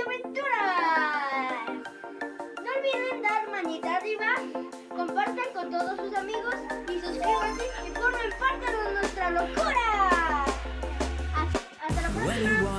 aventuras. No olviden dar manita arriba, todos sus amigos y suscríbanse y formen parte de nuestra locura. Hasta hasta la When you próxima.